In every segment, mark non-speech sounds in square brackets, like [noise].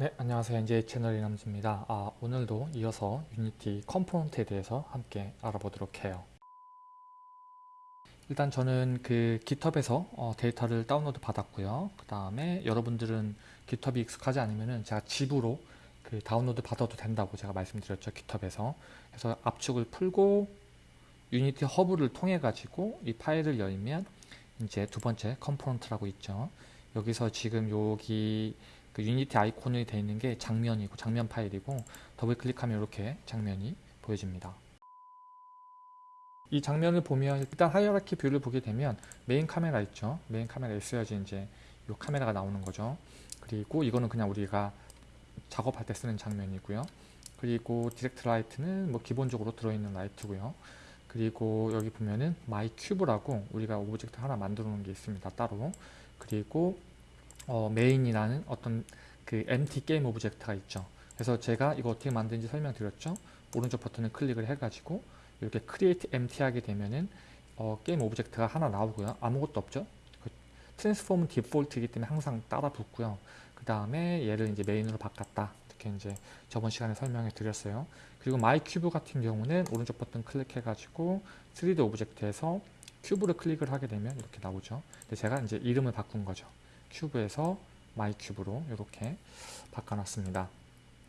네, 안녕하세요. NJ 채널 이남주입니다. 아, 오늘도 이어서 유니티 component에 대해서 함께 알아보도록 해요. 일단 저는 그 GitHub에서 어, 데이터를 다운로드 받았고요. 그 다음에 여러분들은 GitHub이 익숙하지 않으면은 제가 zip으로 그 다운로드 받아도 된다고 제가 말씀드렸죠. GitHub에서. 그래서 압축을 풀고 유니티 허브를 통해 가지고 이 파일을 열면 이제 두 번째 component라고 있죠. 여기서 지금 여기 그 유니티 아이콘이 되어 있는 게 장면이고 장면 파일이고 더블 클릭하면 이렇게 장면이 보여집니다. 이 장면을 보면 일단 hierarchy view를 보게 되면 메인 카메라 있죠. 메인 카메라 있어야지 이제 이 카메라가 나오는 거죠. 그리고 이거는 그냥 우리가 작업할 때 쓰는 장면이고요. 그리고 direct light는 뭐 기본적으로 들어있는 light고요. 그리고 여기 보면은 my cube라고 우리가 object 하나 만들어 놓은 게 있습니다. 따로. 그리고 어, 메인이라는 어떤 그 empty 게임 object가 있죠. 그래서 제가 이거 어떻게 만드는지 설명드렸죠. 오른쪽 버튼을 클릭을 해가지고 이렇게 create empty 하게 되면은 어, 게임 object가 하나 나오고요. 아무것도 없죠. 그 transform은 디폴트이기 때문에 항상 따라 붙고요. 그 다음에 얘를 이제 메인으로 바꿨다. 이렇게 이제 저번 시간에 설명해 드렸어요. 그리고 my cube 같은 경우는 오른쪽 버튼 클릭해가지고 3D object에서 cube를 클릭을 하게 되면 이렇게 나오죠. 근데 제가 이제 이름을 바꾼 거죠. cube에서 my cube로 이렇게 바꿔놨습니다.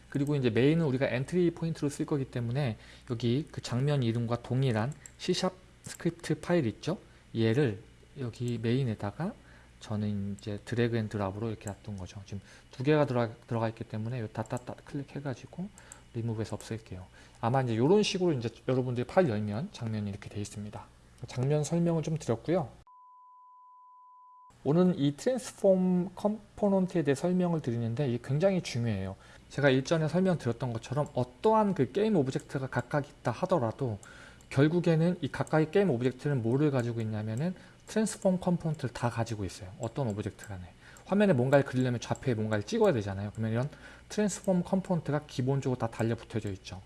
그리고 이제 메인은 우리가 entry point로 쓸 거기 때문에 여기 그 장면 이름과 동일한 C샵 스크립트 파일 있죠? 얘를 여기 메인에다가 저는 이제 drag and drop으로 이렇게 놔둔 거죠. 지금 두 개가 들어가, 들어가 있기 때문에 다다다 클릭해가지고 리무브에서 없앨게요. 아마 이제 이런 식으로 이제 여러분들이 파일 열면 장면이 이렇게 되어 있습니다. 장면 설명을 좀 드렸고요. 오늘 이 transform component에 대해 설명을 드리는데 이게 굉장히 중요해요. 제가 일전에 설명드렸던 것처럼 어떠한 그 게임 object가 각각 있다 하더라도 결국에는 이 각각의 게임 object는 뭐를 가지고 있냐면은 transform component를 다 가지고 있어요. 어떤 object 간에. 화면에 뭔가를 그리려면 좌표에 뭔가를 찍어야 되잖아요. 그러면 이런 transform component가 기본적으로 다 달려붙어져 있죠.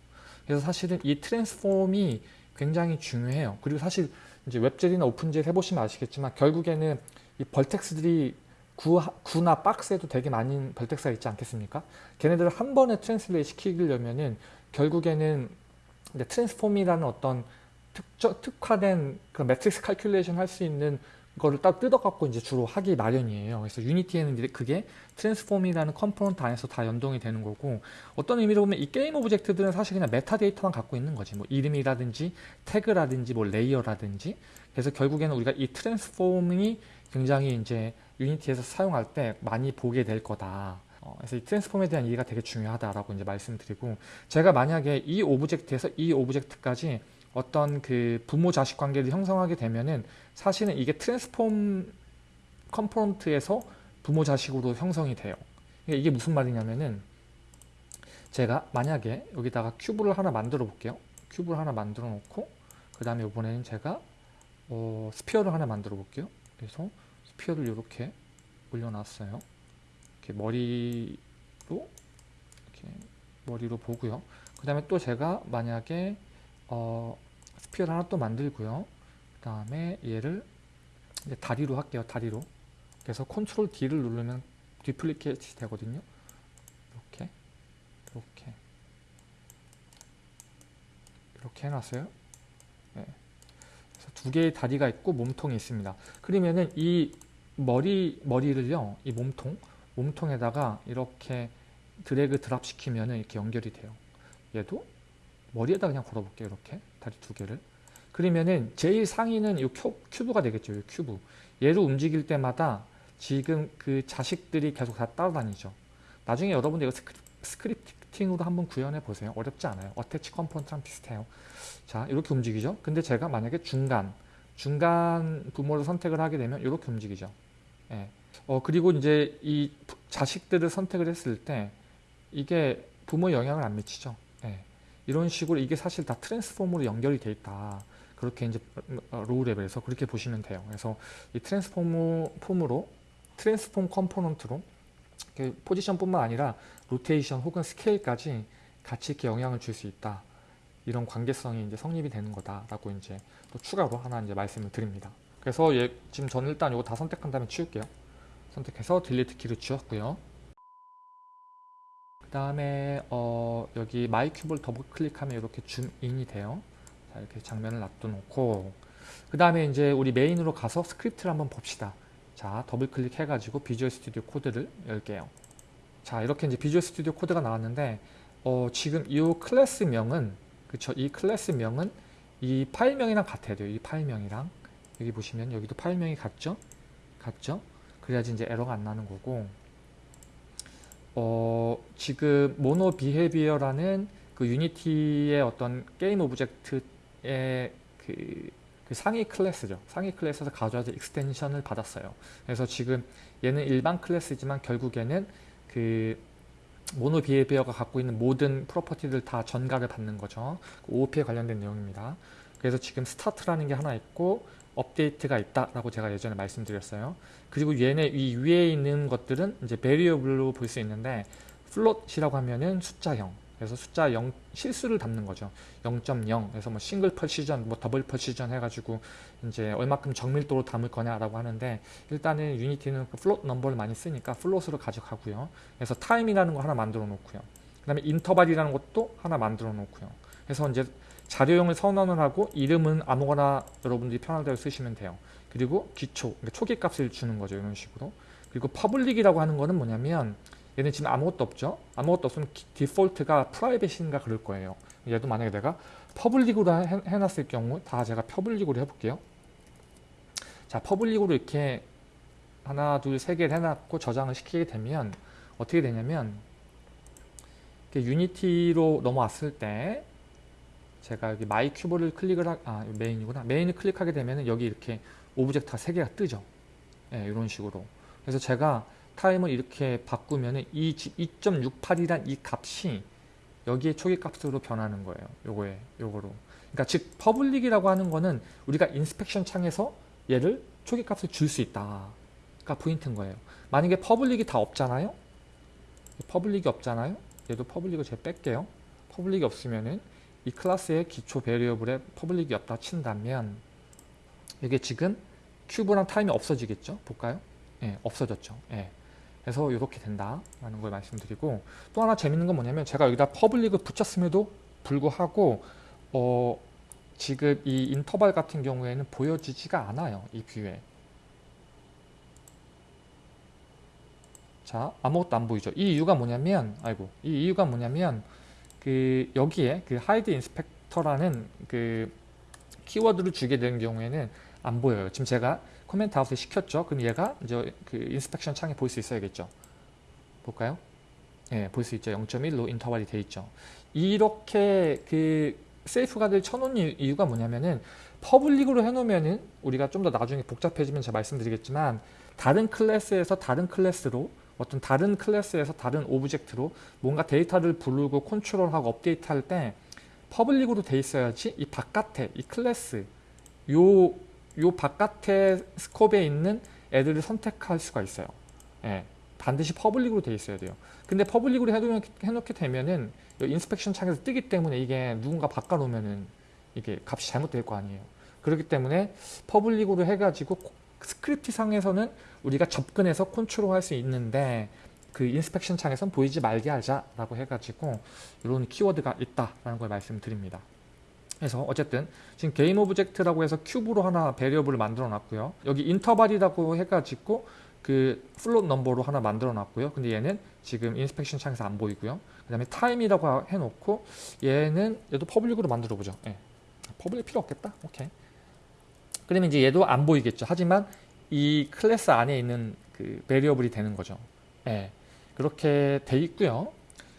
그래서 사실은 이 transform이 굉장히 중요해요. 그리고 사실 이제 WebGL이나 OpenGL 해보시면 아시겠지만 결국에는 이 vertex들이 구, 구나 박스에도 되게 많은 vertex가 있지 않겠습니까? 걔네들을 한 번에 translate 시키려면은 결국에는 transform이라는 어떤 특정, 특화된 그 matrix calculation 할 수 있는 거를 딱 뜯어갖고 이제 주로 하기 마련이에요. 그래서 Unity에는 그게 transform이라는 component 안에서 다 연동이 되는 거고 어떤 의미로 보면 이 game object들은 사실 그냥 메타데이터만 갖고 있는 거지. 뭐 이름이라든지 태그라든지 뭐 layer라든지 그래서 결국에는 우리가 이 transform이 굉장히 이제 Unity에서 사용할 때 많이 보게 될 거다. 어, 그래서 이 transform에 대한 이해가 되게 중요하다라고 이제 말씀드리고 제가 만약에 이 object에서 이 object까지 어떤 그 부모 자식 관계를 형성하게 되면은 사실은 이게 transform component에서 부모 자식으로 형성이 돼요. 그러니까 이게 무슨 말이냐면은 제가 만약에 여기다가 cube를 하나 만들어 볼게요. cube를 하나 만들어 놓고 그 다음에 이번에는 제가 어, sphere를 하나 만들어 볼게요. 그래서 sphere를 이렇게 올려놨어요. 이렇게 머리로 이렇게 머리로 보고요. 그 다음에 또 제가 만약에 어, sphere를 하나 또 만들고요. 그 다음에 얘를 다리로 할게요. 다리로. 그래서 control D를 누르면 duplicate 되거든요. 이렇게, 이렇게, 이렇게 해놨어요. 네. 그래서 두 개의 다리가 있고 몸통이 있습니다. 그러면은 이 머리 머리를요, 이 몸통 몸통에다가 이렇게 drag drop 시키면은 이렇게 연결이 돼요. 얘도 머리에다 그냥 걸어볼게요. 이렇게 다리 두 개를. 그러면은 제일 상위는 이 cube가 되겠죠. 이 큐브. 얘를 움직일 때마다 지금 그 자식들이 계속 다 따라다니죠. 나중에 여러분들 이거 scripting으로 한번 구현해 보세요. 어렵지 않아요. attach component랑 비슷해요. 자, 이렇게 움직이죠. 근데 제가 만약에 중간, 중간 부모를 선택을 하게 되면 이렇게 움직이죠. 예. 어, 그리고 이제 이 자식들을 선택을 했을 때 이게 부모 영향을 안 미치죠. 예. 이런 식으로 이게 사실 다 transform으로 연결이 돼 있다. 그렇게 이제 low level에서 그렇게 보시면 돼요. 그래서 이 transform으로 transform component로 포지션뿐만 아니라 로테이션 혹은 스케일까지 같이 이렇게 영향을 줄 수 있다. 이런 관계성이 이제 성립이 되는 거다라고 이제 또 추가로 하나 이제 말씀을 드립니다. 그래서 얘 지금 저는 일단 이거 다 선택한 다음에 치울게요. 선택해서 delete 키로 지웠고요. 그 다음에 어, 여기 my cube를 더블 클릭하면 이렇게 줌인이 돼요. 자, 이렇게 장면을 놔둬놓고 그 다음에 이제 우리 메인으로 가서 스크립트를 한번 봅시다. 자, 더블 클릭해가지고 Visual Studio Code를 열게요. 자, 이렇게 이제 Visual Studio Code가 나왔는데 어, 지금 이 클래스명은 그쵸? 이 클래스명은 이 파일명이랑 같아야 돼요. 이 파일명이랑 여기 보시면 여기도 파일명이 같죠? 같죠? 그래야지 이제 에러가 안 나는 거고 어, 지금 MonoBehaviour라는 그 Unity의 어떤 game object의 그, 그 상위 클래스죠. 상위 클래스에서 가져와서 extension을 받았어요. 그래서 지금 얘는 일반 클래스지만 결국에는 그 MonoBehaviour가 갖고 있는 모든 property들 다 전가를 받는 거죠. OOP에 관련된 내용입니다. 그래서 지금 start라는 게 하나 있고 update가 있다라고 제가 예전에 말씀드렸어요. 그리고 얘네 이 위에 있는 것들은 이제 variable로 볼 수 있는데 float이라고 하면은 숫자형 그래서 숫자 0 실수를 담는 거죠. 0.0 그래서 뭐 single precision 뭐 double precision 해가지고 이제 얼마큼 정밀도로 담을 거냐라고 하는데 일단은 Unity는 그 float number를 많이 쓰니까 float으로 가져가고요. 그래서 time이라는 거 하나 만들어 놓고요. 그 다음에 interval이라는 것도 하나 만들어 놓고요. 그래서 이제 자료형을 선언을 하고 이름은 아무거나 여러분들이 편할 대로 쓰시면 돼요. 그리고 기초, 그러니까 초기 값을 주는 거죠. 이런 식으로. 그리고 public이라고 하는 거는 뭐냐면 얘는 지금 아무것도 없죠. 아무것도 없으면 default가 private인가 그럴 거예요. 얘도 만약에 내가 public으로 해, 해놨을 경우 다 제가 public으로 해볼게요. 자, public으로 이렇게 하나, 둘, 세 개를 해놨고 저장을 시키게 되면 어떻게 되냐면 Unity로 넘어왔을 때 제가 여기 my cube를 클릭을 하, 아 메인이구나. 메인을 클릭하게 되면 여기 이렇게 object가 세 개가 뜨죠. 네, 이런 식으로. 그래서 제가 time을 이렇게 바꾸면 이 2.68이란 이 값이 여기에 초기 값으로 변하는 거예요. 요거에 요거로. 그러니까 즉 public이라고 하는 거는 우리가 inspection 창에서 얘를 초기 값을 줄 수 있다 가 포인트인 거예요. 만약에 public이 다 없잖아요? public이 없잖아요? 얘도 public을 제가 뺄게요. public이 없으면은 이 클래스의 기초 variable에 public이 없다 친다면 이게 지금 cube랑 time이 없어지겠죠? 볼까요? 예, 없어졌죠. 예. 그래서 이렇게 된다라는 걸 말씀드리고 또 하나 재밌는 건 뭐냐면 제가 여기다 public을 붙였음에도 불구하고 어, 지금 이 인터벌 같은 경우에는 보여지지가 않아요. 이 view에. 자, 아무것도 안 보이죠. 이 이유가 뭐냐면 아이고, 이 이유가 뭐냐면 그 여기에 그 hide inspector라는 그 키워드를 주게 되는 경우에는 안 보여요. 지금 제가 comment out에 시켰죠. 그럼 얘가 이제 그 inspection 창에 볼 수 있어야겠죠. 볼까요? 예, 볼 수 있죠. 0.1로 interval이 돼 있죠. 이렇게 그 safeguard를 쳐놓은 이유가 뭐냐면은 public으로 해놓으면은 우리가 좀 더 나중에 복잡해지면 제가 말씀드리겠지만 다른 클래스에서 다른 클래스로 어떤 다른 클래스에서 다른 오브젝트로 뭔가 데이터를 부르고 컨트롤하고 update할 때 public으로 돼 있어야지 이 바깥에 이 클래스 요, 요 바깥에 scope에 있는 애들을 선택할 수가 있어요. 예, 반드시 public으로 돼 있어야 돼요. 근데 public으로 해놓, 해놓게 되면은 inspection 창에서 뜨기 때문에 이게 누군가 바꿔놓으면은 이게 값이 잘못될 거 아니에요. 그렇기 때문에 public으로 해가지고 스크립트 상에서는 우리가 접근해서 컨트롤할 수 있는데 그 inspection 창에선 보이지 말게 하자라고 해가지고 이런 키워드가 있다라는 걸 말씀드립니다. 그래서 어쨌든 지금 game object라고 해서 cube로 하나 variable을 만들어 놨고요. 여기 interval이라고 해가지고 그 float number로 하나 만들어 놨고요. 근데 얘는 지금 inspection 창에서 안 보이고요. 그 다음에 time이라고 해놓고 얘는 얘도 public으로 만들어 보죠. 예. public 필요 없겠다. 오케이. 그러면 이제 얘도 안 보이겠죠. 하지만 이 클래스 안에 있는 그 variable이 되는 거죠. 예. 그렇게 돼 있고요.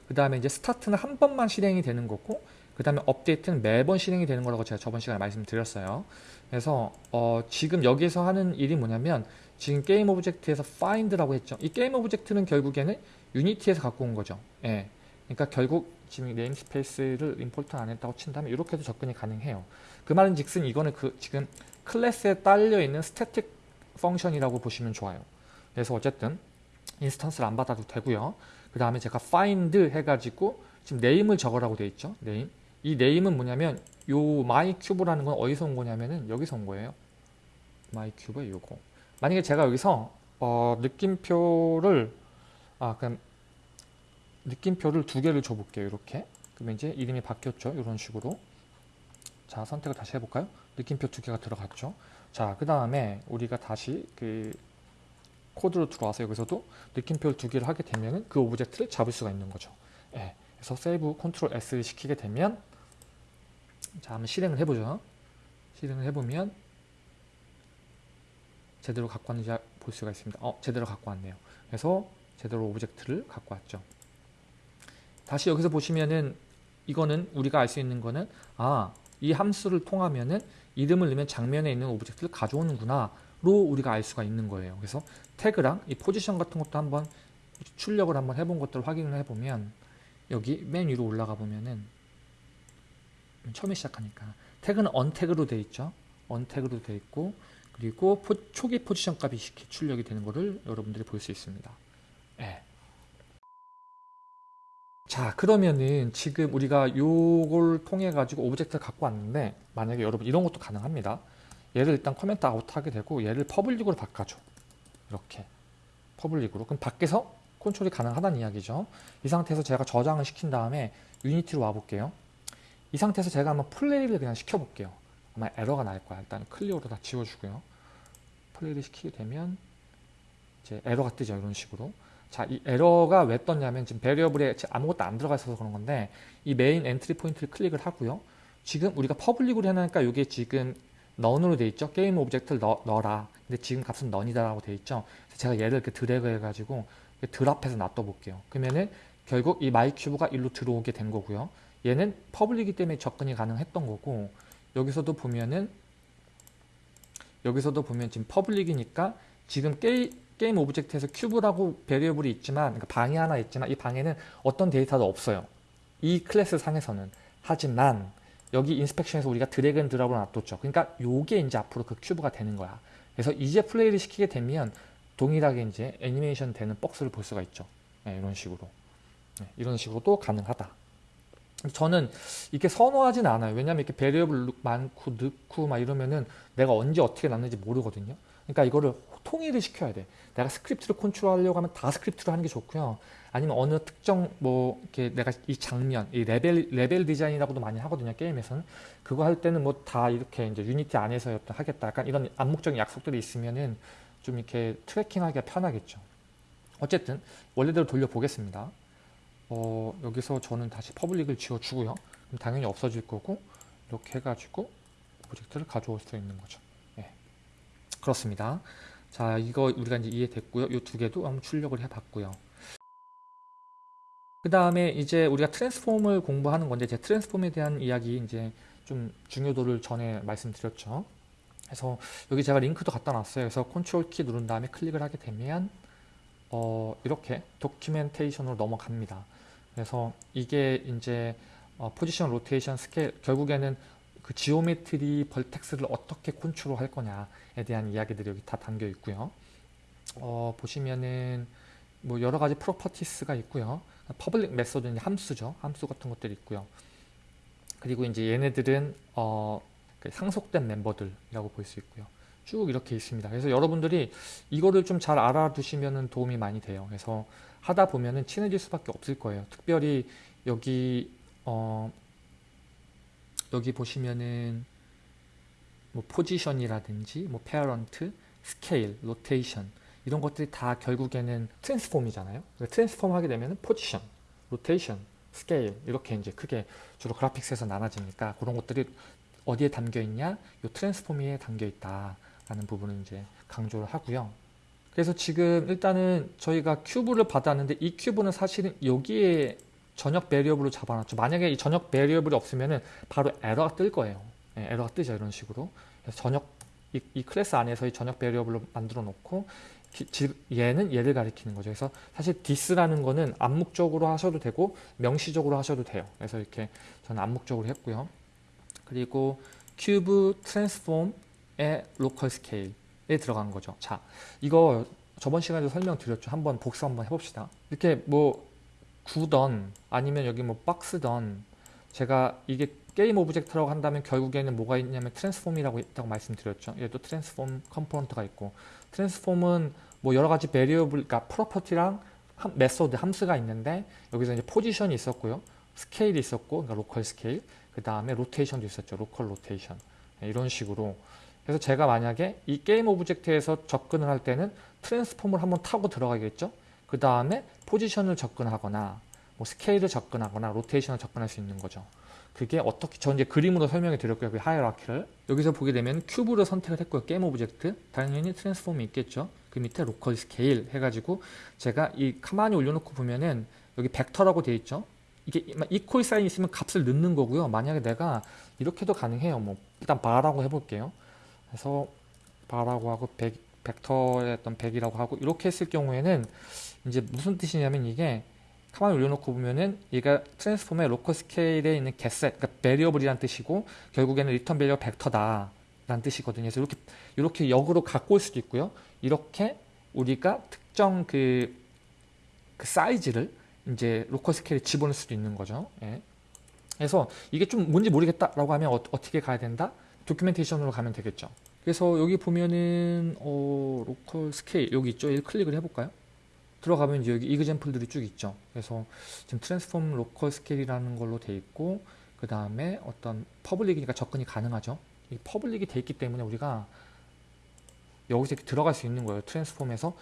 그 다음에 이제 start는 한 번만 실행이 되는 거고 그 다음에 update는 매번 실행이 되는 거라고 제가 저번 시간에 말씀드렸어요. 그래서 어 지금 여기서 하는 일이 뭐냐면 지금 game object에서 find라고 했죠. 이 game object는 결국에는 Unity에서 갖고 온 거죠. 예. 그러니까 결국 지금 namespace를 import 안 했다고 친다면 이렇게도 접근이 가능해요. 그 말은 즉슨 이거는 그 지금 class에 딸려 있는 static function이라고 보시면 좋아요. 그래서 어쨌든 instance를 안 받아도 되고요. 그 다음에 제가 find 해가지고 지금 name을 적으라고 돼 있죠. Name. 이 name은 뭐냐면 요 My Cube라는 건 어디서 온 거냐면은 여기서 온 거예요. My Cube에 요거. 만약에 제가 여기서 어, 느낌표를 아 그럼 느낌표를 두 개를 줘볼게요. 이렇게. 그러면 이제 이름이 바뀌었죠. 이런 식으로. 자, 선택을 다시 해볼까요? 느낌표 두 개가 들어갔죠. 자, 그 다음에 우리가 다시 그 코드로 들어와서 여기서도 느낌표를 두 개를 하게 되면 그 object를 잡을 수가 있는 거죠. 예. 그래서 save Ctrl S를 시키게 되면 자, 한번 실행을 해보죠. 실행을 해보면 제대로 갖고 왔는지 볼 수가 있습니다. 어, 제대로 갖고 왔네요. 그래서 제대로 object를 갖고 왔죠. 다시 여기서 보시면은 이거는 우리가 알 수 있는 거는 아, 이 함수를 통하면은 이름을 넣으면 장면에 있는 object를 가져오는구나 로 우리가 알 수가 있는 거예요. 그래서 tag랑 이 포지션 같은 것도 한번 출력을 한번 해본 것들을 확인을 해보면 여기 맨 위로 올라가 보면은 처음에 시작하니까 tag는 untagged로 되어 있죠. untagged로 되어 있고 그리고 포, 초기 포지션 값이 출력이 되는 것을 여러분들이 볼 수 있습니다. 예. 자 그러면은 지금 우리가 요걸 통해 가지고 object를 갖고 왔는데 만약에 여러분 이런 것도 가능합니다. 얘를 일단 comment out 하게 되고 얘를 public으로 바꿔줘. 이렇게 public으로 그럼 밖에서 컨트롤이 가능하다는 이야기죠. 이 상태에서 제가 저장을 시킨 다음에 Unity로 와 볼게요. 이 상태에서 제가 한번 플레이를 그냥 시켜 볼게요. 아마 에러가 날 거야. 일단 clear로 다 지워주고요. 플레이를 시키게 되면 이제 에러가 뜨죠. 이런 식으로. 자, 이 에러가 왜 떴냐면 지금 variable에 아무것도 안 들어가 있어서 그런 건데 이 main entry point를 클릭을 하고요. 지금 우리가 public으로 해놓으니까 이게 지금 none으로 돼 있죠. game object를 넣, 넣어라. 근데 지금 값은 none이다라고 돼 있죠. 제가 얘를 이렇게 드래그 해가지고 drop해서 놔둬 볼게요. 그러면은 결국 이 My Cube가 일로 들어오게 된 거고요. 얘는 public이기 때문에 접근이 가능했던 거고 여기서도 보면은 여기서도 보면 지금 public이니까 지금 게임, game object에서 cube라고 variable이 있지만 그러니까 방이 하나 있지만 이 방에는 어떤 데이터도 없어요. 이 클래스 상에서는 하지만 여기 inspection에서 우리가 drag and drop으로 놔뒀죠. 그러니까 요게 이제 앞으로 그 cube가 되는 거야. 그래서 이제 플레이를 시키게 되면 동일하게 이제 애니메이션 되는 박스를 볼 수가 있죠. 네, 이런 식으로. 네, 이런 식으로도 가능하다. 저는 이렇게 선호하진 않아요. 왜냐면 이렇게 variable 많고 넣고 막 이러면은 내가 언제 어떻게 놨는지 모르거든요. 그러니까 이거를 통일을 시켜야 돼. 내가 script를 컨트롤하려고 하면 다 script로 하는 게 좋고요. 아니면 어느 특정 뭐 이렇게 내가 이 장면, 이 레벨 레벨 디자인이라고도 많이 하거든요. 게임에서는 그거 할 때는 뭐 다 이렇게 이제 Unity 안에서 하겠다. 약간 이런 암묵적인 약속들이 있으면은 좀 이렇게 tracking하기가 편하겠죠. 어쨌든 원래대로 돌려보겠습니다. 어, 여기서 저는 다시 public을 지워주고요. 그럼 당연히 없어질 거고 이렇게 해가지고 프로젝트를 가져올 수 있는 거죠. 예. 그렇습니다. 자, 이거 우리가 이제 이해됐고요. 이 두 개도 한번 출력을 해봤고요. 그 다음에 이제 우리가 transform을 공부하는 건데 제 transform에 대한 이야기 이제 좀 중요도를 전에 말씀드렸죠. 그래서 여기 제가 링크도 갖다 놨어요. 그래서 컨트롤 키 누른 다음에 클릭을 하게 되면 어, 이렇게 documentation으로 넘어갑니다. 그래서 이게 이제 어, 포지션, 로테이션, 스케일 결국에는 그 geometry vertex를 어떻게 컨트롤 할 거냐에 대한 이야기들이 여기 다 담겨 있고요. 어, 보시면은 뭐 여러 가지 properties가 있고요. public method는 함수죠. 함수 같은 것들이 있고요. 그리고 이제 얘네들은 어, 그 상속된 멤버들이라고 볼 수 있고요. 쭉 이렇게 있습니다. 그래서 여러분들이 이거를 좀 잘 알아두시면 도움이 많이 돼요. 그래서 하다 보면은 친해질 수밖에 없을 거예요. 특별히 여기 어 여기 보시면은 뭐 포지션이라든지 뭐 parent, 스케일, 로테이션 이런 것들이 다 결국에는 transform이잖아요. transform 하게 되면 포지션, 로테이션, 스케일 이렇게 이제 크게 주로 graphics에서 나눠지니까 그런 것들이 어디에 담겨 있냐? 요 transform에 담겨 있다라는 부분을 이제 강조를 하고요. 그래서 지금 일단은 저희가 cube를 받았는데 이 cube는 사실은 여기에 전역 variable로 잡아놨죠. 만약에 이 전역 variable이 없으면은 바로 에러가 뜰 거예요. 네, 에러가 뜨죠. 이런 식으로. 그래서 전역 이, 이 클래스 안에서 이 전역 variable로 만들어 놓고 얘는 얘를 가리키는 거죠. 그래서 사실 this라는 거는 암묵적으로 하셔도 되고 명시적으로 하셔도 돼요. 그래서 이렇게 저는 암묵적으로 했고요. 그리고 cube transform의 local scale에 들어간 거죠. 자, 이거 저번 시간에도 설명드렸죠. 한번 복사 한번 해봅시다. 이렇게 뭐 구던 아니면 여기 뭐 박스던 제가 이게 game object라고 한다면 결국에는 뭐가 있냐면 transform이라고 있다고 말씀드렸죠. 얘도 transform component가 있고 transform은 뭐 여러 가지 variable, 그러니까 property랑 함, method 함수가 있는데 여기서 이제 포지션이 있었고요. 스케일이 있었고 그러니까 local scale 그 다음에 로테이션도 있었죠. local rotation 네, 이런 식으로 그래서 제가 만약에 이 game object에서 접근을 할 때는 transform을 한번 타고 들어가겠죠. 그 다음에 포지션을 접근하거나 뭐 스케일을 접근하거나 로테이션을 접근할 수 있는 거죠. 그게 어떻게 저 이제 그림으로 설명해 드렸고요. 그 hierarchy를 여기서 보게 되면 cube를 선택을 했고요. game object 당연히 transform이 있겠죠. 그 밑에 local scale 해가지고 제가 이 가만히 올려놓고 보면은 여기 벡터라고 되어 있죠. 이게 equal sign 있으면 값을 넣는 거고요. 만약에 내가 이렇게도 가능해요. 뭐 일단 var라고 해볼게요. 그래서 var라고 하고 벡, 벡터의 어떤 100이라고 하고 이렇게 했을 경우에는 이제 무슨 뜻이냐면 이게 가만히 올려놓고 보면은 얘가 transform의 local scale에 있는 get set, 그러니까 variable이란 뜻이고 결국에는 return value가 벡터다 라는 뜻이거든요. 그래서 이렇게 이렇게 역으로 갖고 올 수도 있고요. 이렇게 우리가 특정 그, 그 사이즈를 이제 local scale에 집어넣을 수도 있는 거죠. 예. 그래서 이게 좀 뭔지 모르겠다라고 하면 어, 떻게 가야 된다? documentation으로 가면 되겠죠. 그래서 여기 보면은 어, local scale 여기 있죠. 이 클릭을 해볼까요? 들어가면 여기 example들이 쭉 있죠. 그래서 지금 transform local scale이라는 걸로 돼 있고 그 다음에 어떤 public이니까 접근이 가능하죠. 이 public이 돼 있기 때문에 우리가 여기서 이렇게 들어갈 수 있는 거예요. transform에서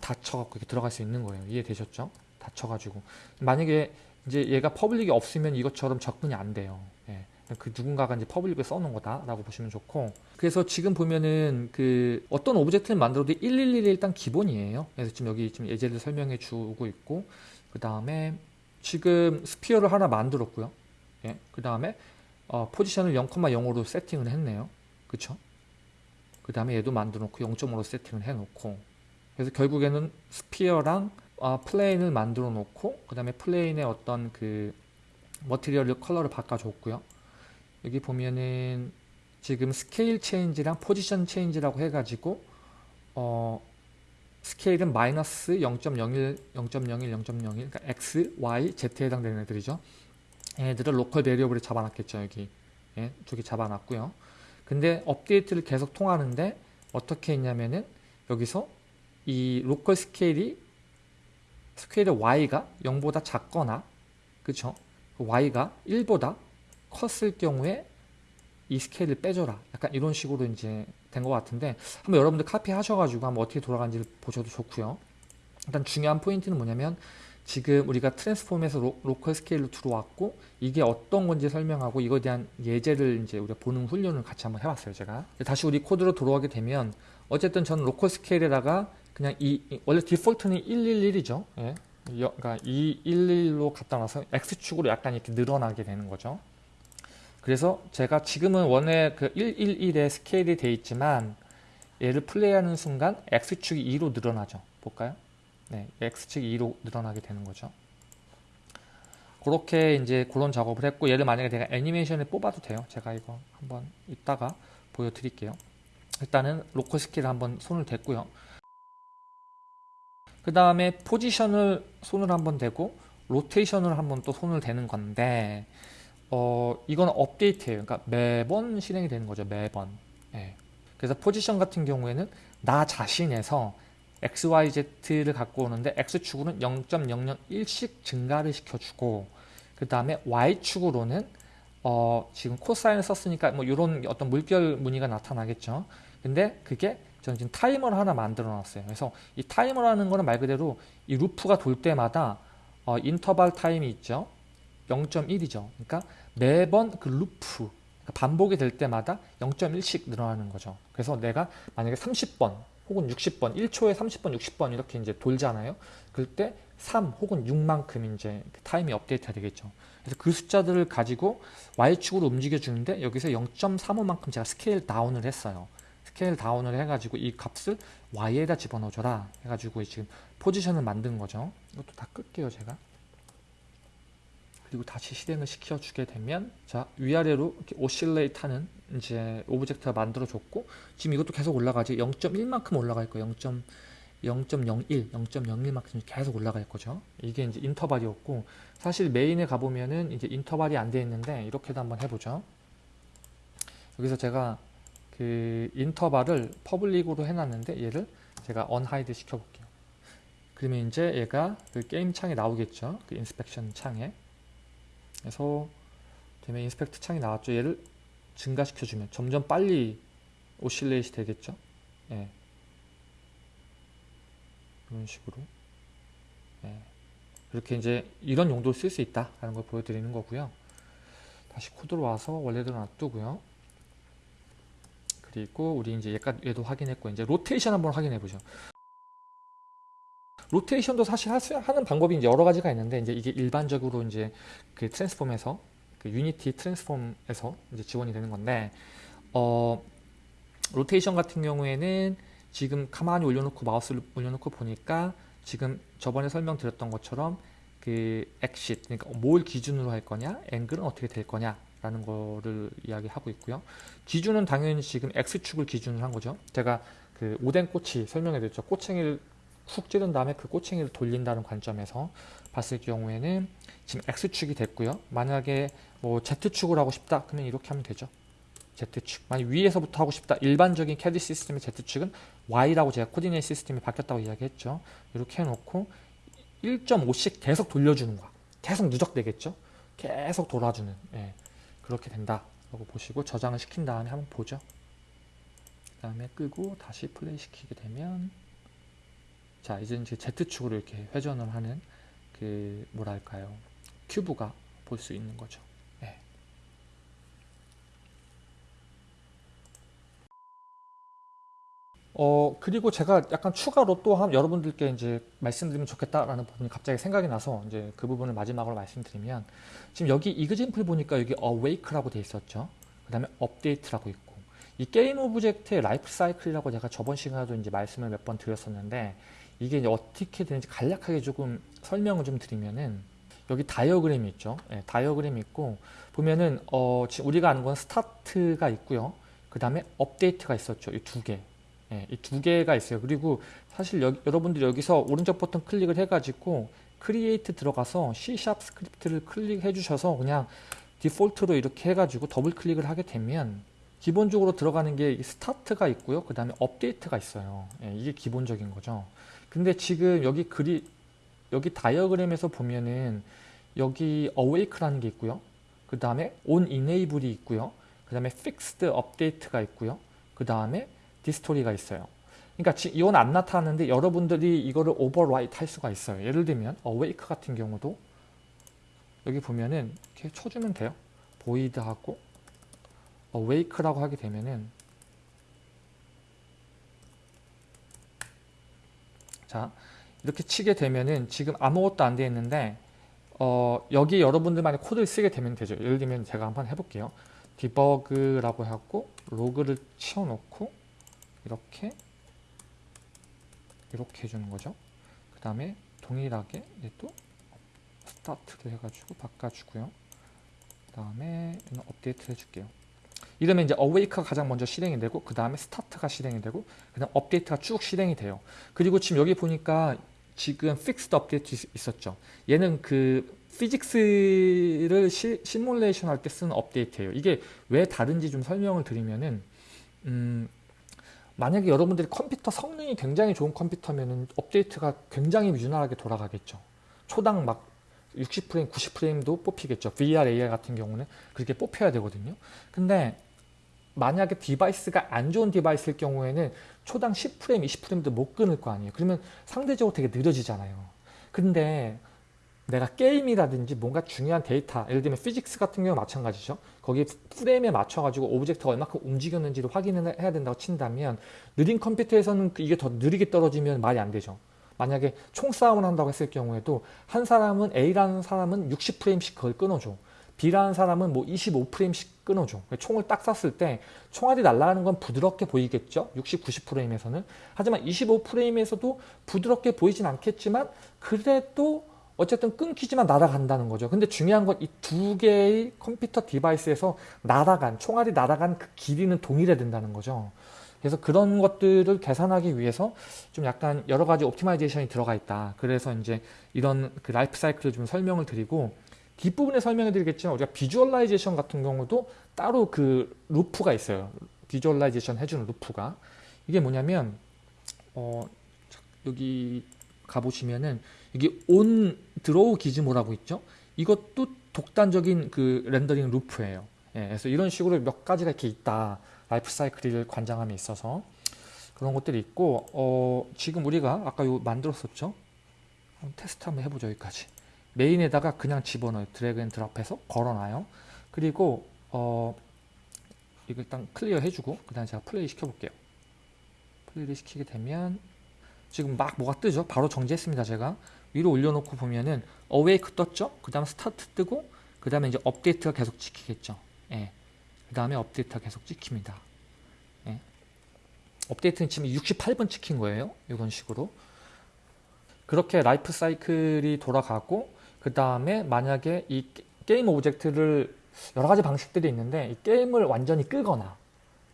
dot 쳐갖고 이렇게 들어갈 수 있는 거예요. 이해되셨죠? dot 쳐가지고 만약에 이제 얘가 public이 없으면 이것처럼 접근이 안 돼요. 예. 그 누군가가 이제 public을 써놓은 거다라고 보시면 좋고 그래서 지금 보면은 그 어떤 object를 만들어도 111이 일단 기본이에요. 그래서 지금 여기 지금 예제를 설명해 주고 있고 그 다음에 지금 sphere를 하나 만들었고요. 예. 그 다음에 어, 포지션을 0,0으로 세팅을 했네요. 그쵸? 그 다음에 얘도 만들어 놓고 0.5로 세팅을 해 놓고 그래서 결국에는 sphere랑 아, plane을 만들어 놓고 그 다음에 plane의 어떤 그 material color를 바꿔줬고요. 여기 보면은 지금 scale change랑 position change라고 해가지고 어 스케일은 마이너스 0.01, 0.01, 0.01 그러니까 x, y, z에 해당되는 애들이죠. 얘들을 local variable에 잡아놨겠죠 여기 예, 두개 잡아놨고요. 근데 업데이트를 계속 통하는데 어떻게 했냐면은 여기서 이 local scale이 스케일의 y가 0보다 작거나 그쵸? y가 1보다 컸을 경우에 이 스케일을 빼줘라. 약간 이런 식으로 이제 된 것 같은데 한번 여러분들 카피 하셔가지고 한번 어떻게 돌아가는지 보셔도 좋고요. 일단 중요한 포인트는 뭐냐면 지금 우리가 transform에서 로, local scale로 들어왔고 이게 어떤 건지 설명하고 이거에 대한 예제를 이제 우리가 보는 훈련을 같이 한번 해봤어요 제가 다시 우리 코드로 돌아가게 되면 어쨌든 저는 local scale에다가 그냥 이, 원래 디폴트는 111이죠 예. 그러니까 211로 갖다 놔서 X축으로 약간 이렇게 늘어나게 되는 거죠 그래서 제가 지금은 원래 그 111에 스케일이 되어 있지만 얘를 플레이하는 순간 X축이 2로 늘어나죠 볼까요 네, x축이 2로 늘어나게 되는 거죠. 그렇게 이제 그런 작업을 했고 얘를 만약에 내가 애니메이션을 뽑아도 돼요. 제가 이거 한번 이따가 보여드릴게요. 일단은 local scale을 한번 손을 댔고요. 그 다음에 포지션을 손을 한번 대고 로테이션을 한번 또 손을 대는 건데 어 이건 업데이트예요. 그러니까 매번 실행이 되는 거죠. 매번. 네. 그래서 포지션 같은 경우에는 나 자신에서 XYZ를 갖고 오는데 X축으로는 0.001씩 증가를 시켜주고 그 다음에 Y축으로는 어 지금 코사인을 썼으니까 뭐 이런 어떤 물결 무늬가 나타나겠죠. 근데 그게 저는 지금 타이머를 하나 만들어 놨어요. 그래서 이 타이머라는 거는 말 그대로 이 루프가 돌 때마다 어 인터벌 타임이 있죠. 0.1이죠. 그러니까 매번 그 루프 그러니까 반복이 될 때마다 0.1씩 늘어나는 거죠. 그래서 내가 만약에 30번 혹은 60번, 1초에 30번, 60번 이렇게 이제 돌잖아요. 그럴 때3 혹은 6만큼 이제 그 타임이 업데이트가 되겠죠. 그래서 그 숫자들을 가지고 Y축으로 움직여 주는데 여기서 0.35만큼 제가 scale down을 했어요. scale down을 해가지고 이 값을 Y에다 집어넣어줘라 해가지고 지금 포지션을 만든 거죠. 이것도 다 끌게요, 제가. 그리고 다시 실행을 시켜주게 되면 자 위아래로 이렇게 oscillate 하는 이제 object가 만들어졌고 지금 이것도 계속 올라가지 0.1만큼 올라갈 거예요 0. 0.01, 0.01만큼 계속 올라갈 거죠. 이게 이제 인터벌이었고 사실 메인에 가보면은 이제 인터벌이 안 돼 있는데 이렇게도 한번 해보죠. 여기서 제가 그 인터벌을 public으로 해놨는데 얘를 제가 unhide 시켜볼게요. 그러면 이제 얘가 그 게임 창에 나오겠죠. 그 inspection 창에. 그래서 되면 inspect 창이 나왔죠. 얘를 증가시켜주면 점점 빨리 oscillate 되겠죠. 예. 이런 식으로. 예. 이렇게 이제 이런 용도로 쓸 수 있다라는 걸 보여드리는 거고요. 다시 코드로 와서 원래대로 놔두고요. 그리고 우리 이제 얘가 얘도 확인했고 이제 로테이션 한번 확인해 보죠. 로테이션도 사실 하는 방법이 이제 여러 가지가 있는데 이제 이게 일반적으로 이제 그 transform에서 그 Unity transform에서 이제 지원이 되는 건데 어 로테이션 같은 경우에는 지금 가만히 올려놓고 마우스를 올려놓고 보니까 지금 저번에 설명드렸던 것처럼 그 axis 그러니까 뭘 기준으로 할 거냐 앵글은 어떻게 될 거냐 라는 거를 이야기하고 있고요. 기준은 당연히 지금 X축을 기준으로 한 거죠. 제가 그 오뎅 꼬치 설명해 드렸죠. 꼬챙이를 훅 찌른 다음에 그 꼬챙이를 돌린다는 관점에서 봤을 경우에는 지금 X축이 됐고요. 만약에 뭐 Z축을 하고 싶다 그러면 이렇게 하면 되죠. Z축. 만약 위에서부터 하고 싶다. 일반적인 캐디 시스템의 Z축은 Y라고 제가 코디네이 시스템이 바뀌었다고 이야기했죠. 이렇게 해놓고 1.5씩 계속 돌려주는 거야. 계속 누적되겠죠. 계속 돌아주는. 예, 그렇게 된다 라고 보시고 저장을 시킨 다음에 한번 보죠. 그 다음에 끄고 다시 플레이 시키게 되면 자 이제 이제 Z축으로 이렇게 회전을 하는 그 뭐랄까요? 큐브가 볼 수 있는 거죠. 예. 어 그리고 제가 약간 추가로 또 한 여러분들께 이제 말씀드리면 좋겠다라는 부분이 갑자기 생각이 나서 이제 그 부분을 마지막으로 말씀드리면 지금 여기 example 보니까 여기 awake라고 돼 있었죠. 그 다음에 update라고 있고 이 게임 object의 라이프 사이클이라고 제가 저번 시간에도 이제 말씀을 몇 번 드렸었는데 이게 이제 어떻게 되는지 간략하게 조금 설명을 좀 드리면은 여기 다이어그램이 있죠 네, 다이어그램이 있고 보면은 어 지금 우리가 아는 건 스타트가 있고요 그 다음에 업데이트가 있었죠 이 두개 예, 이두 개가 있어요. 그리고 사실 여기, 여러분들이 여기서 오른쪽 버튼 클릭을 해가지고 create 들어가서 C# 스크립트를 클릭해 주셔서 그냥 디폴트로 이렇게 해가지고 더블 클릭을 하게 되면 기본적으로 들어가는 게 스타트가 있고요. 그 다음에 업데이트가 있어요. 예, 이게 기본적인 거죠. 근데 지금 여기 그리 여기 다이어그램에서 보면은 여기 awake라는 게 있고요. 그 다음에 on enable이 있고요. 그 다음에 fixed update가 있고요. 그 다음에 destroy가 있어요. 그러니까 이건 안 나타나는데 여러분들이 이거를 override 할 수가 있어요. 예를 들면 awake 같은 경우도 여기 보면은 이렇게 쳐주면 돼요. void하고 awake라고 하게 되면은 자 이렇게 치게 되면은 지금 아무것도 안 되어 있는데 어, 여기 여러분들만의 코드를 쓰게 되면 되죠. 예를 들면 제가 한번 해볼게요. debug라고 하고 로그를 치워놓고 이렇게 이렇게 해주는 거죠. 그 다음에 동일하게 또 스타트를 해가지고 바꿔주고요. 그 다음에 업데이트 해줄게요. 이러면 이제 awake가 가장 먼저 실행이 되고 그 다음에 스타트가 실행이 되고 그 다음 업데이트가 쭉 실행이 돼요. 그리고 지금 여기 보니까 지금 fixed update 있었죠. 얘는 그 physics를 시, 시뮬레이션 할 때 쓰는 업데이트예요. 이게 왜 다른지 좀 설명을 드리면은 음, 만약에 여러분들이 컴퓨터 성능이 굉장히 좋은 컴퓨터면 업데이트가 굉장히 유연하게 돌아가겠죠. 초당 막 60프레임, 90프레임도 뽑히겠죠. VR, AR 같은 경우는 그렇게 뽑혀야 되거든요. 근데 만약에 device가 안 좋은 device일 경우에는 초당 10프레임, 20프레임도 못 끊을 거 아니에요. 그러면 상대적으로 되게 느려지잖아요. 근데 내가 게임이라든지 뭔가 중요한 데이터 예를 들면 physics 같은 경우 마찬가지죠 거기 프레임에 맞춰 가지고 object가 얼마큼 움직였는지를 확인을 해야 된다고 친다면 느린 컴퓨터에서는 그 이게 더 느리게 떨어지면 말이 안 되죠 만약에 총싸움을 한다고 했을 경우에도 한 사람은 A라는 사람은 60프레임씩 그걸 끊어줘 B라는 사람은 뭐 25프레임씩 끊어줘 총을 딱 쐈을 때 총알이 날아가는 건 부드럽게 보이겠죠 60, 90프레임에서는 하지만 25프레임에서도 부드럽게 보이진 않겠지만 그래도 어쨌든 끊기지만 날아간다는 거죠. 근데 중요한 건 이 두 개의 컴퓨터 device에서 날아간, 총알이 날아간 그 길이는 동일해야 된다는 거죠. 그래서 그런 것들을 계산하기 위해서 좀 약간 여러 가지 optimization이 들어가 있다. 그래서 이제 이런 그 라이프 사이클을 좀 설명을 드리고 뒷부분에 설명해 드리겠지만 우리가 visualization 같은 경우도 따로 그 루프가 있어요. visualization 해주는 루프가. 이게 뭐냐면 어 여기 가보시면은 여기 on draw gizmo라고 있죠. 이것도 독단적인 그 렌더링 루프예요. 예, 그래서 이런 식으로 몇 가지가 이렇게 있다. 라이프 사이클을 관장함에 있어서 그런 것들이 있고 어, 지금 우리가 아까 요 만들었었죠. 테스트 한번 해보죠 여기까지. 메인에다가 그냥 집어넣어요. drag and drop해서 걸어놔요. 그리고 어, 이거 일단 클리어 해주고 그 다음에 제가 플레이 시켜볼게요. 플레이를 시키게 되면 지금 막 뭐가 뜨죠? 바로 정지했습니다 제가. 위로 올려놓고 보면은 awake 떴죠? 그 다음 스타트 뜨고 그 다음에 이제 업데이트가 계속 찍히겠죠. 예. 그 다음에 업데이트가 계속 찍힙니다. 예. 업데이트는 지금 68번 찍힌 거예요. 이런 식으로. 그렇게 라이프 사이클이 돌아가고 그 다음에 만약에 이 게임 오브젝트를 여러 가지 방식들이 있는데 이 게임을 완전히 끄거나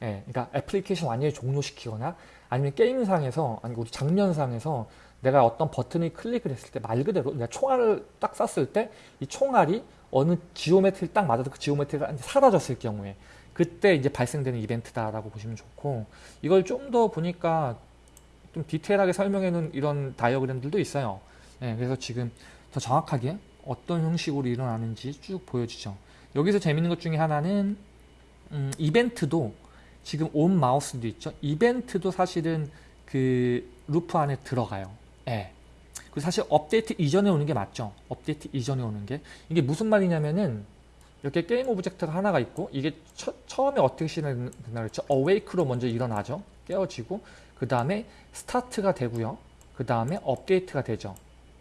예, 그러니까 애플리케이션 완전히 종료시키거나 아니면 게임상에서 아니 우리 장면상에서 내가 어떤 버튼을 클릭을 했을 때 말 그대로 내가 총알을 딱 쐈을 때 이 총알이 어느 geometry를 딱 맞아서 그 geometry가 사라졌을 경우에 그때 이제 발생되는 이벤트다라고 보시면 좋고 이걸 좀 더 보니까 좀 디테일하게 설명해 놓은 이런 다이어그램들도 있어요. 예, 그래서 지금 더 정확하게 어떤 형식으로 일어나는지 쭉 보여주죠. 여기서 재밌는 것 중에 하나는 음, 이벤트도 지금 on mouse도 있죠. 이벤트도 사실은 그 루프 안에 들어가요. 예. 그 사실 업데이트 이전에 오는 게 맞죠. 업데이트 이전에 오는 게 이게 무슨 말이냐면은 이렇게 게임 오브젝트가 하나가 있고 이게 처, 음에 어떻게 시작된다 그랬죠. awake로 먼저 일어나죠. 깨어지고 그 다음에 스타트가 되고요. 그 다음에 업데이트가 되죠.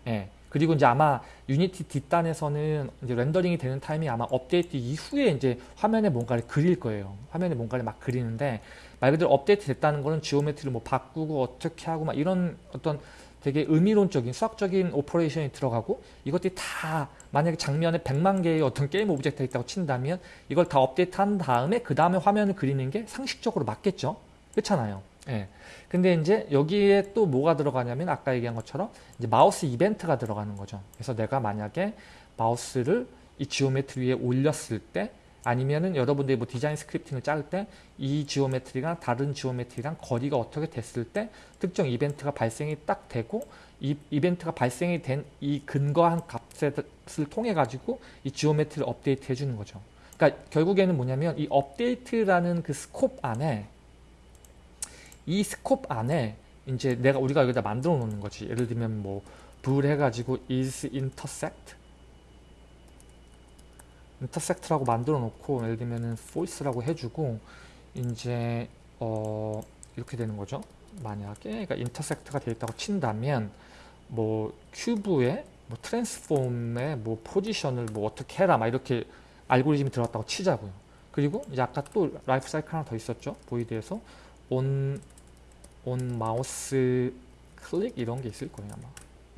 예. 그리고 이제 아마 유니티 뒷단에서는 이제 렌더링이 되는 타임이 아마 업데이트 이후에 이제 화면에 뭔가를 그릴 거예요. 화면에 뭔가를 막 그리는데 말 그대로 업데이트 됐다는 거는 geometry를 뭐 바꾸고 어떻게 하고 막 이런 어떤 되게 의미론적인 수학적인 operation이 들어가고 이것들이 다 만약에 장면에 100만 개의 어떤 게임 오브젝트가 있다고 친다면 이걸 다 업데이트 한 다음에 그 다음에 화면을 그리는 게 상식적으로 맞겠죠. 그렇잖아요. 예. 근데 이제 여기에 또 뭐가 들어가냐면 아까 얘기한 것처럼 이제 마우스 이벤트가 들어가는 거죠. 그래서 내가 만약에 마우스를 이 geometry 위에 올렸을 때 아니면은 여러분들이 뭐 디자인 scripting을 짤 때 이 geometry가 다른 geometry랑 거리가 어떻게 됐을 때 특정 이벤트가 발생이 딱 되고 이 이벤트가 발생이 된 이 근거한 값을 통해 가지고 이 geometry를 업데이트 해주는 거죠. 그러니까 결국에는 뭐냐면 이 업데이트라는 그 scope 안에 이 scope 안에 이제 내가 우리가 여기다 만들어 놓는 거지. 예를 들면 뭐 bool 해가지고 is intersect intersect라고 만들어 놓고 예를 들면은 false라고 해주고 이제 어 이렇게 되는 거죠. 만약에 그러니까 intersect가 되어 있다고 친다면 뭐 큐브에 뭐 transform의 뭐 포지션을 뭐 어떻게 해라 막 이렇게 알고리즘이 들어갔다고 치자고요. 그리고 이제 아까 또 라이프 사이클 하나 더 있었죠. void에서 on, on mouse click 이런 게 있을 거예요 아마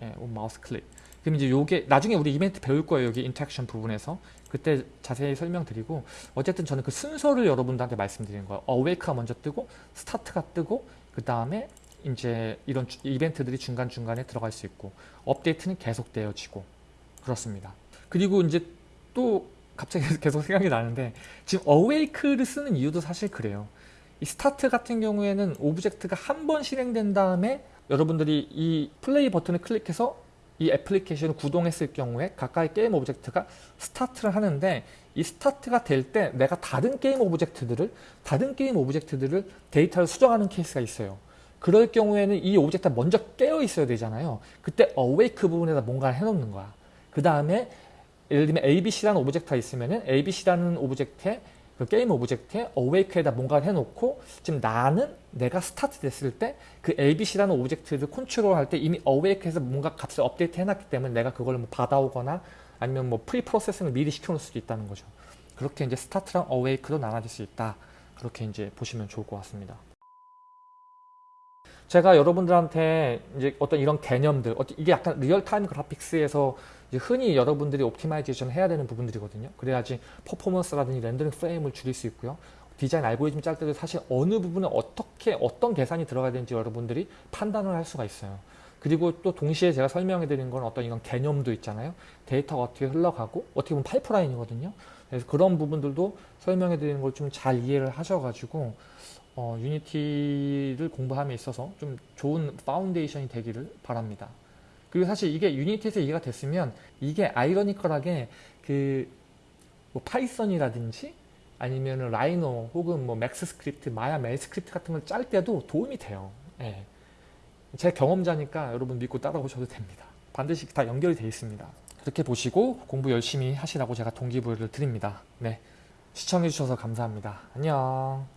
예, on mouse click 그럼 이제 요게 나중에 우리 이벤트 배울 거예요 여기 interaction 부분에서 그때 자세히 설명드리고 어쨌든 저는 그 순서를 여러분들한테 말씀드리는 거예요. awake가 먼저 뜨고 스타트가 뜨고 그 다음에 이제 이런 주, 이벤트들이 중간중간에 들어갈 수 있고 업데이트는 계속 되어지고 그렇습니다. 그리고 이제 또 갑자기 [laughs] 계속 생각이 나는데 지금 awake를 쓰는 이유도 사실 그래요. 이 스타트 같은 경우에는 오브젝트가 한 번 실행된 다음에 여러분들이 이 플레이 버튼을 클릭해서 이 애플리케이션을 구동했을 경우에 각각의 게임 오브젝트가 스타트를 하는데 이 스타트가 될 때 내가 다른 게임 오브젝트들을 다른 게임 오브젝트들을 데이터를 수정하는 케이스가 있어요. 그럴 경우에는 이 오브젝트가 먼저 깨어 있어야 되잖아요. 그때 awake 부분에다 뭔가를 해놓는 거야. 그 다음에 예를 들면 ABC라는 오브젝트가 있으면은 ABC라는 오브젝트에 그 게임 오브젝트에 awake에다 뭔가를 해놓고 지금 나는 내가 스타트 됐을 때 그 abc라는 오브젝트를 컨트롤할 때 이미 awake에서 뭔가 값을 업데이트 해놨기 때문에 내가 그걸 뭐 받아오거나 아니면 뭐 pre processing을 미리 시켜놓을 수도 있다는 거죠. 그렇게 이제 스타트랑 awake도 나눠질 수 있다. 그렇게 이제 보시면 좋을 것 같습니다. 제가 여러분들한테 이제 어떤 이런 개념들, 이게 약간 real-time graphics에서 흔히 여러분들이 optimization 해야 되는 부분들이거든요. 그래야지 퍼포먼스라든지 렌더링 프레임을 줄일 수 있고요. 디자인 알고리즘 짤 때도 사실 어느 부분에 어떻게 어떤 계산이 들어가야 되는지 여러분들이 판단을 할 수가 있어요. 그리고 또 동시에 제가 설명해 드린 건 어떤 이런 개념도 있잖아요. 데이터가 어떻게 흘러가고 어떻게 보면 파이프라인이거든요. 그래서 그런 부분들도 설명해 드리는 걸 좀 잘 이해를 하셔가지고 어, 유니티를 공부함에 있어서 좀 좋은 foundation이 되기를 바랍니다. 그리고 사실 이게 유니티에서 이해가 됐으면 이게 아이러니컬하게 그 뭐 Python이라든지 아니면 Rhino 혹은 뭐 Max script, Maya MEL script 같은 걸 짤 때도 도움이 돼요. 예. 제 경험자니까 여러분 믿고 따라오셔도 됩니다. 반드시 다 연결이 되어 있습니다. 그렇게 보시고 공부 열심히 하시라고 제가 동기부여를 드립니다. 네. 시청해주셔서 감사합니다. 안녕.